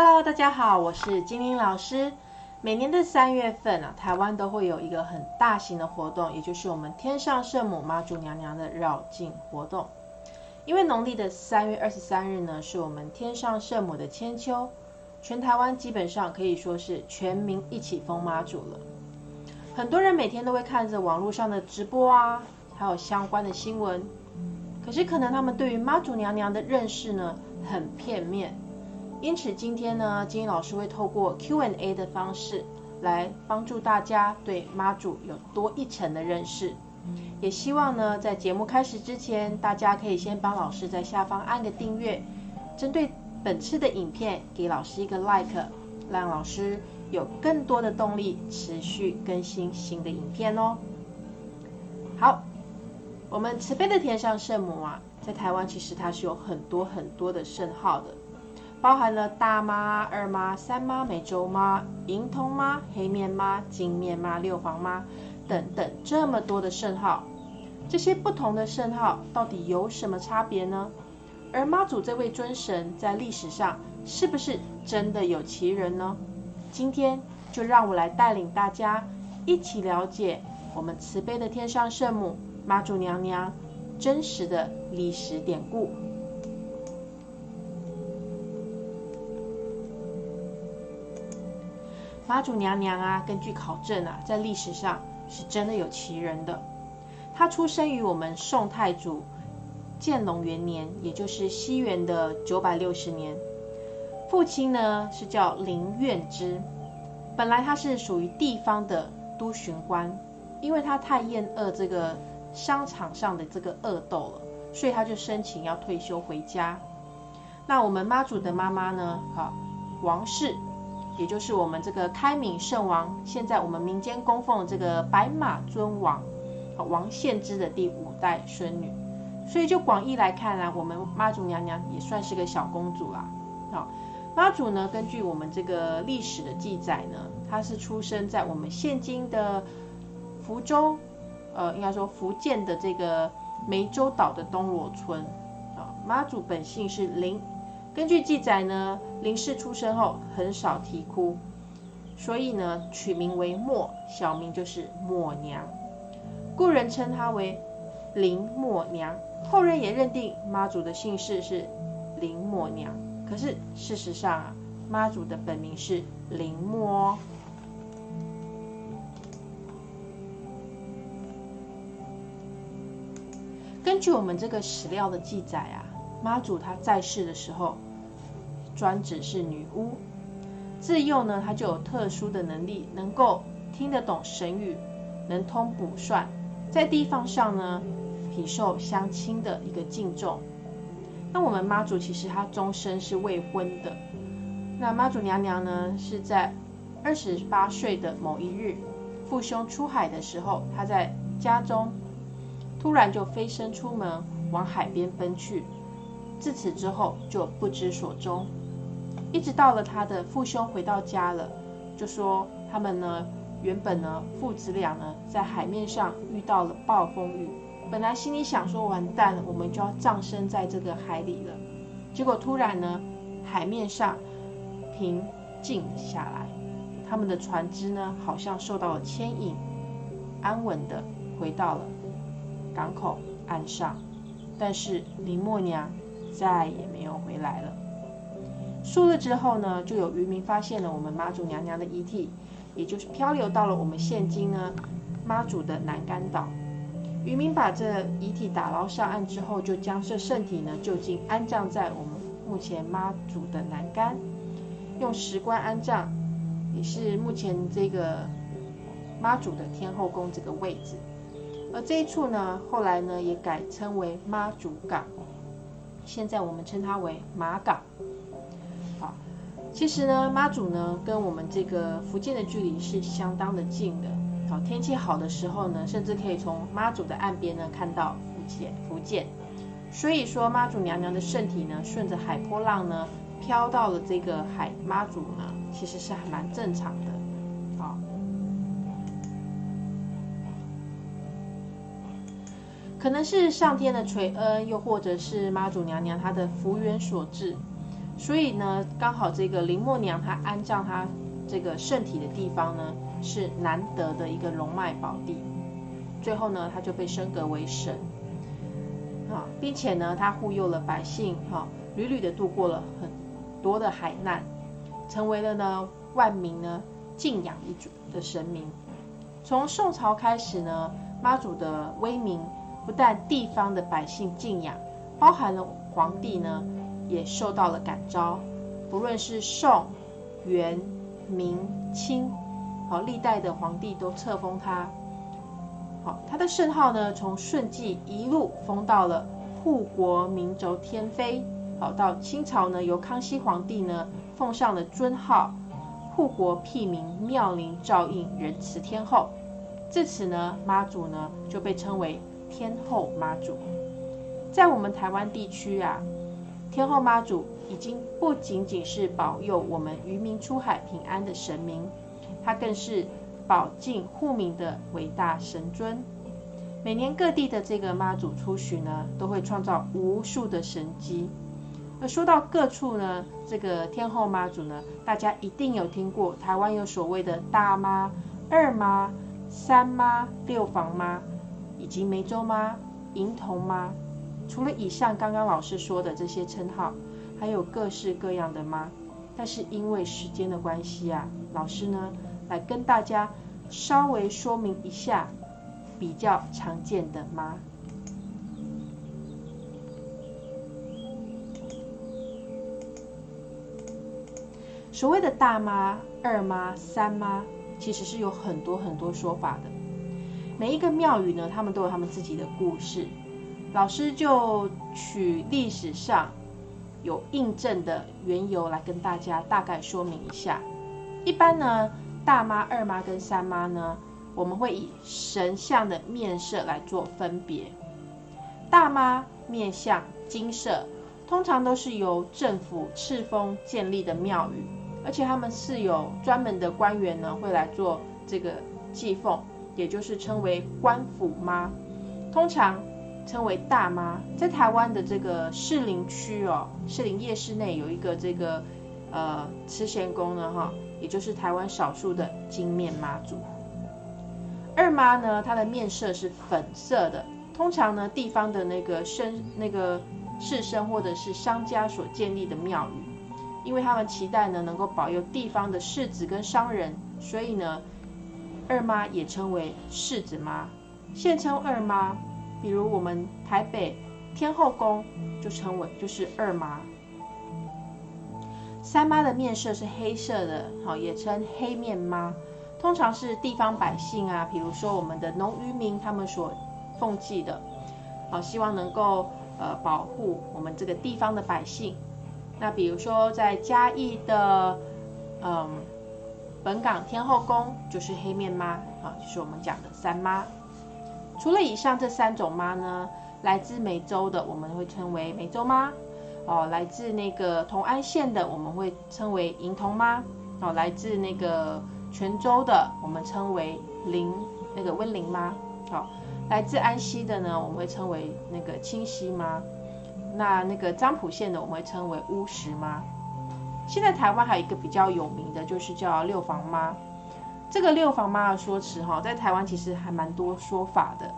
Hello，大家好，我是精灵老师。每年的三月份啊，台湾都会有一个很大型的活动，也就是我们天上圣母妈祖娘娘的绕境活动。因为农历的三月二十三日呢，是我们天上圣母的千秋，全台湾基本上可以说是全民一起封妈祖了。很多人每天都会看着网络上的直播啊，还有相关的新闻，可是可能他们对于妈祖娘娘的认识呢，很片面。因此，今天呢，金英老师会透过 Q&A 的方式来帮助大家对妈祖有多一层的认识。也希望呢，在节目开始之前，大家可以先帮老师在下方按个订阅，针对本次的影片给老师一个 like，让老师有更多的动力持续更新新的影片哦。好，我们慈悲的天上圣母啊，在台湾其实它是有很多很多的圣号的。包含了大妈、二妈、三妈、美洲妈、银通妈、黑面妈、金面妈、六黄妈等等这么多的圣号，这些不同的圣号到底有什么差别呢？而妈祖这位尊神在历史上是不是真的有其人呢？今天就让我来带领大家一起了解我们慈悲的天上圣母妈祖娘娘真实的历史典故。妈祖娘娘啊，根据考证啊，在历史上是真的有其人的。她出生于我们宋太祖建隆元年，也就是西元的九百六十年。父亲呢是叫林苑之，本来他是属于地方的都巡官，因为他太厌恶这个商场上的这个恶斗了，所以他就申请要退休回家。那我们妈祖的妈妈呢，好王氏。也就是我们这个开明圣王，现在我们民间供奉的这个白马尊王，王献之的第五代孙女，所以就广义来看呢，我们妈祖娘娘也算是个小公主啦。好，妈祖呢，根据我们这个历史的记载呢，她是出生在我们现今的福州，呃，应该说福建的这个湄洲岛的东螺村。啊，妈祖本姓是林。根据记载呢，林氏出生后很少啼哭，所以呢取名为默，小名就是默娘，故人称她为林默娘。后人也认定妈祖的姓氏是林默娘，可是事实上啊，妈祖的本名是林默。根据我们这个史料的记载啊，妈祖她在世的时候。专指是女巫，自幼呢，她就有特殊的能力，能够听得懂神语，能通卜算，在地方上呢，体受乡亲的一个敬重。那我们妈祖其实她终身是未婚的。那妈祖娘娘呢，是在二十八岁的某一日，父兄出海的时候，她在家中突然就飞身出门，往海边奔去，自此之后就不知所踪。一直到了他的父兄回到家了，就说他们呢，原本呢父子俩呢在海面上遇到了暴风雨，本来心里想说完蛋了，我们就要葬身在这个海里了。结果突然呢，海面上平静下来，他们的船只呢好像受到了牵引，安稳的回到了港口岸上，但是林默娘再也没有回来了。数日之后呢，就有渔民发现了我们妈祖娘娘的遗体，也就是漂流到了我们现今呢妈祖的南竿岛。渔民把这遗体打捞上岸之后，就将这圣体呢就近安葬在我们目前妈祖的南竿，用石棺安葬，也是目前这个妈祖的天后宫这个位置。而这一处呢，后来呢也改称为妈祖港，现在我们称它为马港。其实呢，妈祖呢跟我们这个福建的距离是相当的近的。好，天气好的时候呢，甚至可以从妈祖的岸边呢看到福建。福建，所以说妈祖娘娘的圣体呢，顺着海波浪呢飘到了这个海妈祖呢，其实是还蛮正常的。好，可能是上天的垂恩，又或者是妈祖娘娘她的福缘所致。所以呢，刚好这个林默娘她安葬她这个圣体的地方呢，是难得的一个龙脉宝地。最后呢，她就被升格为神，啊，并且呢，她护佑了百姓，哈，屡屡的度过了很多的海难，成为了呢万民呢敬仰一主的神明。从宋朝开始呢，妈祖的威名不但地方的百姓敬仰，包含了皇帝呢。也受到了感召，不论是宋、元、明、清，好历代的皇帝都册封他。好，他的圣号呢，从顺治一路封到了护国明轴天妃。好，到清朝呢，由康熙皇帝呢奉上了尊号护国庇民妙龄照应仁慈天后。自此呢，妈祖呢就被称为天后妈祖。在我们台湾地区啊。天后妈祖已经不仅仅是保佑我们渔民出海平安的神明，她更是保境护民的伟大神尊。每年各地的这个妈祖出巡呢，都会创造无数的神迹。而说到各处呢，这个天后妈祖呢，大家一定有听过，台湾有所谓的大妈、二妈、三妈、六房妈，以及梅州妈、银童妈。除了以上刚刚老师说的这些称号，还有各式各样的妈。但是因为时间的关系啊，老师呢来跟大家稍微说明一下比较常见的妈。所谓的大妈、二妈、三妈，其实是有很多很多说法的。每一个庙宇呢，他们都有他们自己的故事。老师就取历史上有印证的缘由来跟大家大概说明一下。一般呢，大妈、二妈跟三妈呢，我们会以神像的面色来做分别。大妈面相金色，通常都是由政府赐封建立的庙宇，而且他们是有专门的官员呢会来做这个祭奉，也就是称为官府妈。通常。称为大妈，在台湾的这个士林区哦，士林夜市内有一个这个呃慈贤宫呢哈，也就是台湾少数的金面妈祖。二妈呢，她的面色是粉色的，通常呢地方的那个绅那个士绅或者是商家所建立的庙宇，因为他们期待呢能够保佑地方的士子跟商人，所以呢二妈也称为世子妈，现称二妈。比如我们台北天后宫就称为就是二妈，三妈的面色是黑色的，好也称黑面妈，通常是地方百姓啊，比如说我们的农渔民他们所奉祭的，好希望能够呃保护我们这个地方的百姓。那比如说在嘉义的嗯本港天后宫就是黑面妈，啊就是我们讲的三妈。除了以上这三种妈呢，来自梅州的我们会称为梅州妈，哦，来自那个同安县的我们会称为银童妈，哦，来自那个泉州的我们称为林那个温灵妈，好，来自安溪的呢我们会称为那个清溪妈，那那个漳浦县的我们会称为乌石妈。现在台湾还有一个比较有名的就是叫六房妈。这个六房妈的说辞哈，在台湾其实还蛮多说法的。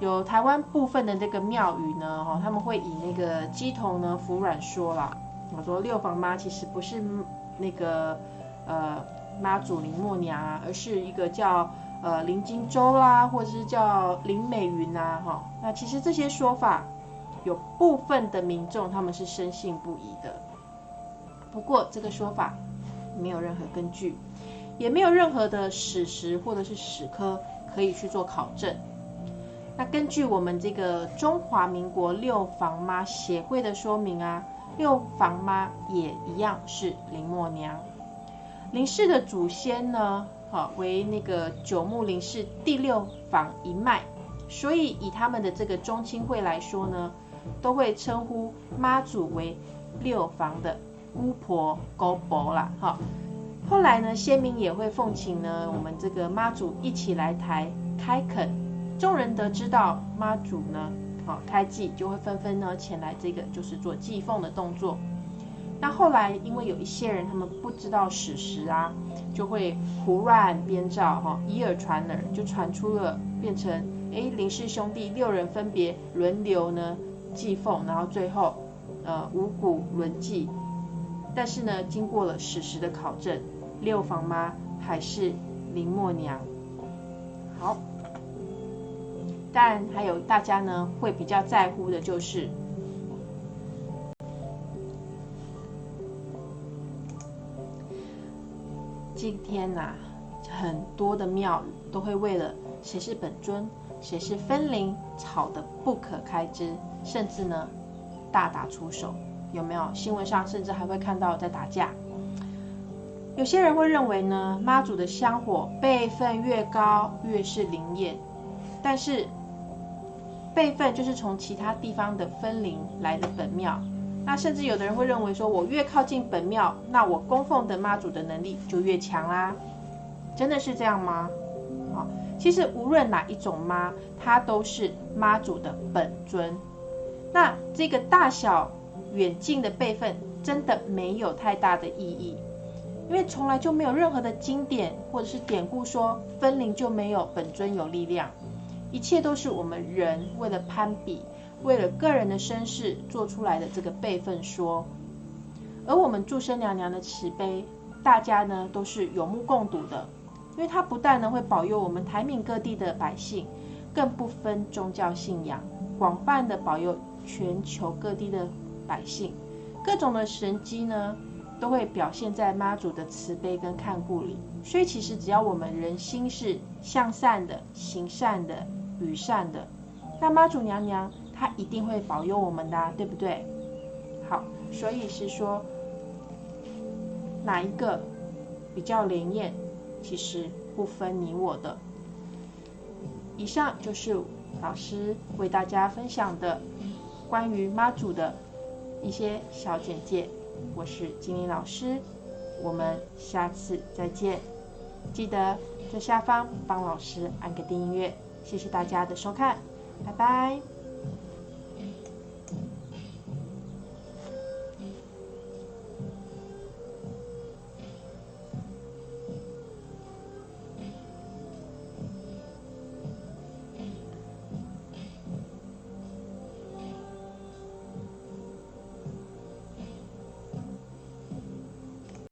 有台湾部分的那个庙宇呢，哈，他们会以那个鸡童呢服软说啦。我说六房妈其实不是那个呃妈祖林默娘啊，而是一个叫呃林金洲啦，或者是叫林美云呐，哈。那其实这些说法，有部分的民众他们是深信不疑的。不过这个说法没有任何根据。也没有任何的史实或者是史科可以去做考证。那根据我们这个中华民国六房妈协会的说明啊，六房妈也一样是林默娘。林氏的祖先呢，好为那个九牧林氏第六房一脉，所以以他们的这个中亲会来说呢，都会称呼妈祖为六房的姑婆、姑婆啦，哈。后来呢，先民也会奉请呢，我们这个妈祖一起来台开垦。众人得知道妈祖呢，好开祭，就会纷纷呢前来这个就是做祭奉的动作。那后来因为有一些人他们不知道史实啊，就会胡乱编造哈，以耳传耳，就传出了变成哎林氏兄弟六人分别轮流呢祭奉，然后最后呃五谷轮祭。但是呢，经过了史实的考证，六房妈还是林默娘。好，但还有大家呢会比较在乎的就是，今天呐，很多的庙都会为了谁是本尊，谁是分灵，吵得不可开支，甚至呢大打出手。有没有新闻上甚至还会看到在打架？有些人会认为呢，妈祖的香火辈分越高越是灵验，但是辈分就是从其他地方的分灵来的本庙。那甚至有的人会认为说，我越靠近本庙，那我供奉的妈祖的能力就越强啦。真的是这样吗？好，其实无论哪一种妈，它都是妈祖的本尊。那这个大小。远近的辈分真的没有太大的意义，因为从来就没有任何的经典或者是典故说分灵就没有本尊有力量，一切都是我们人为了攀比，为了个人的身世做出来的这个辈分说。而我们祝生娘娘的慈悲，大家呢都是有目共睹的，因为她不但呢会保佑我们台闽各地的百姓，更不分宗教信仰，广泛的保佑全球各地的。百姓各种的神机呢，都会表现在妈祖的慈悲跟看顾里。所以其实只要我们人心是向善的、行善的、与善的，那妈祖娘娘她一定会保佑我们的，对不对？好，所以是说哪一个比较灵验，其实不分你我的。以上就是老师为大家分享的关于妈祖的。一些小简介，我是金玲老师，我们下次再见。记得在下方帮老师按个订阅，谢谢大家的收看，拜拜。